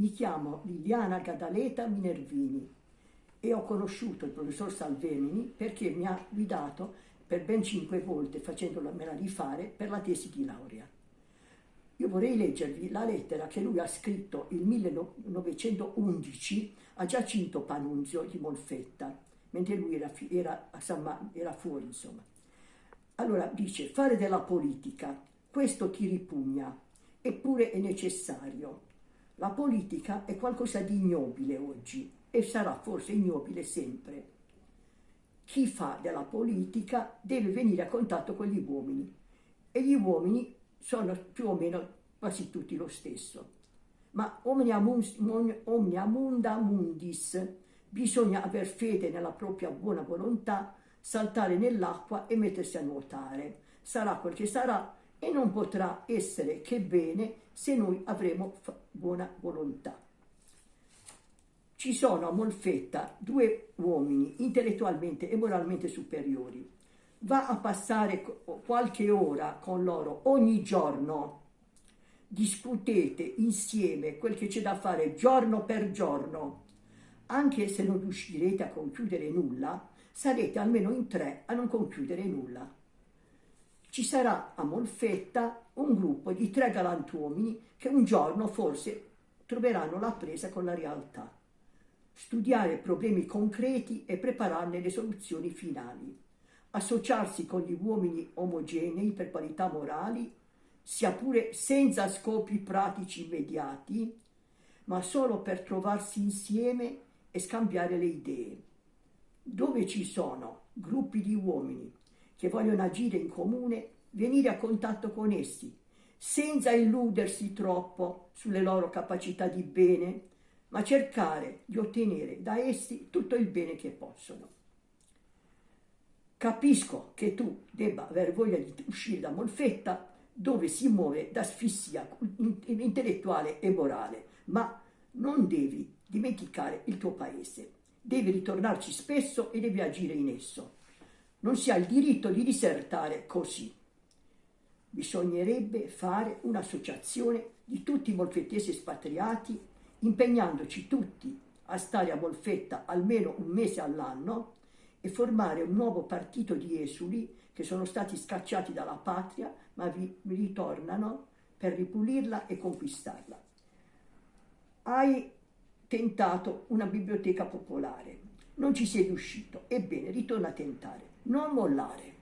Mi chiamo Liliana Gadaleta Minervini e ho conosciuto il professor Salvemini perché mi ha guidato per ben cinque volte facendomela rifare per la tesi di laurea. Io vorrei leggervi la lettera che lui ha scritto il 1911 a Giacinto Panunzio di Molfetta, mentre lui era, era, era fuori, insomma. Allora dice, fare della politica, questo ti ripugna, eppure è necessario. La politica è qualcosa di ignobile oggi e sarà forse ignobile sempre. Chi fa della politica deve venire a contatto con gli uomini e gli uomini sono più o meno quasi tutti lo stesso. Ma omnia, munda mundis, bisogna aver fede nella propria buona volontà saltare nell'acqua e mettersi a nuotare. Sarà quel che sarà e non potrà essere che bene se noi avremo buona volontà. Ci sono a Molfetta due uomini intellettualmente e moralmente superiori. Va a passare qualche ora con loro ogni giorno. Discutete insieme quel che c'è da fare giorno per giorno. Anche se non riuscirete a concludere nulla, sarete almeno in tre a non concludere nulla. Ci sarà a Molfetta un gruppo di tre galantuomini che un giorno forse troveranno la presa con la realtà. Studiare problemi concreti e prepararne le soluzioni finali. Associarsi con gli uomini omogenei per qualità morali, sia pure senza scopi pratici immediati, ma solo per trovarsi insieme e scambiare le idee dove ci sono gruppi di uomini che vogliono agire in comune, venire a contatto con essi, senza illudersi troppo sulle loro capacità di bene, ma cercare di ottenere da essi tutto il bene che possono. Capisco che tu debba aver voglia di uscire da Molfetta, dove si muove d'asfissia intellettuale e morale, ma non devi dimenticare il tuo paese devi ritornarci spesso e devi agire in esso. Non si ha il diritto di disertare così. Bisognerebbe fare un'associazione di tutti i molfettesi espatriati, impegnandoci tutti a stare a Molfetta almeno un mese all'anno e formare un nuovo partito di esuli che sono stati scacciati dalla patria ma vi ritornano per ripulirla e conquistarla. Hai tentato una biblioteca popolare. Non ci sei riuscito. Ebbene, ritorna a tentare. Non mollare.